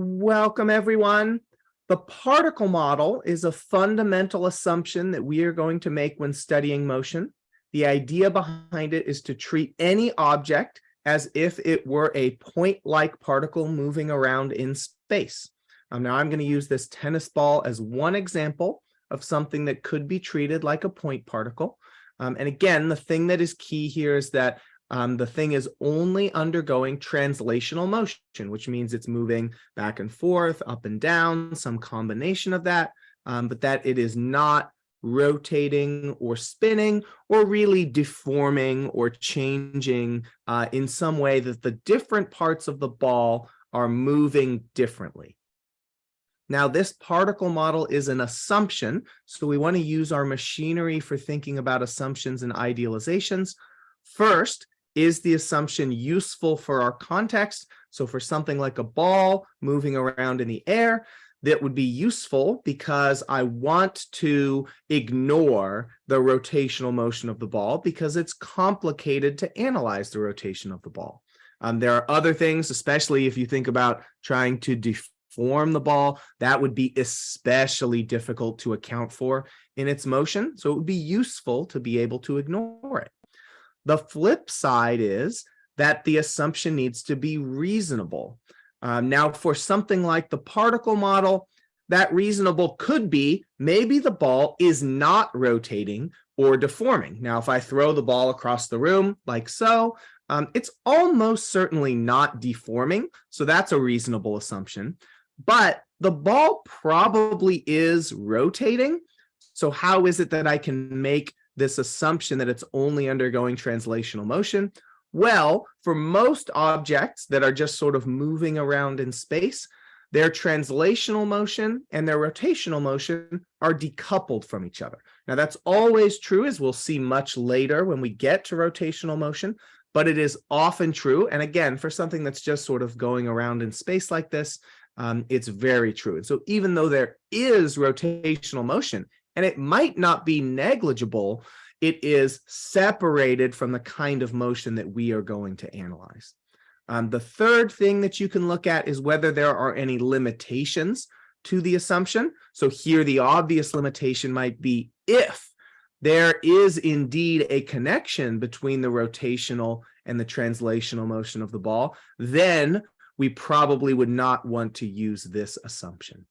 Welcome, everyone. The particle model is a fundamental assumption that we are going to make when studying motion. The idea behind it is to treat any object as if it were a point-like particle moving around in space. Um, now I'm going to use this tennis ball as one example of something that could be treated like a point particle. Um, and again, the thing that is key here is that um, the thing is only undergoing translational motion, which means it's moving back and forth, up and down, some combination of that, um, but that it is not rotating or spinning or really deforming or changing uh, in some way that the different parts of the ball are moving differently. Now, this particle model is an assumption, so we want to use our machinery for thinking about assumptions and idealizations. First, is the assumption useful for our context? So for something like a ball moving around in the air, that would be useful because I want to ignore the rotational motion of the ball because it's complicated to analyze the rotation of the ball. Um, there are other things, especially if you think about trying to deform the ball, that would be especially difficult to account for in its motion. So it would be useful to be able to ignore it. The flip side is that the assumption needs to be reasonable. Um, now, for something like the particle model, that reasonable could be maybe the ball is not rotating or deforming. Now, if I throw the ball across the room like so, um, it's almost certainly not deforming. So that's a reasonable assumption. But the ball probably is rotating. So how is it that I can make this assumption that it's only undergoing translational motion? Well, for most objects that are just sort of moving around in space, their translational motion and their rotational motion are decoupled from each other. Now that's always true as we'll see much later when we get to rotational motion, but it is often true. And again, for something that's just sort of going around in space like this, um, it's very true. And so even though there is rotational motion, and it might not be negligible. It is separated from the kind of motion that we are going to analyze. Um, the third thing that you can look at is whether there are any limitations to the assumption. So here the obvious limitation might be if there is indeed a connection between the rotational and the translational motion of the ball, then we probably would not want to use this assumption.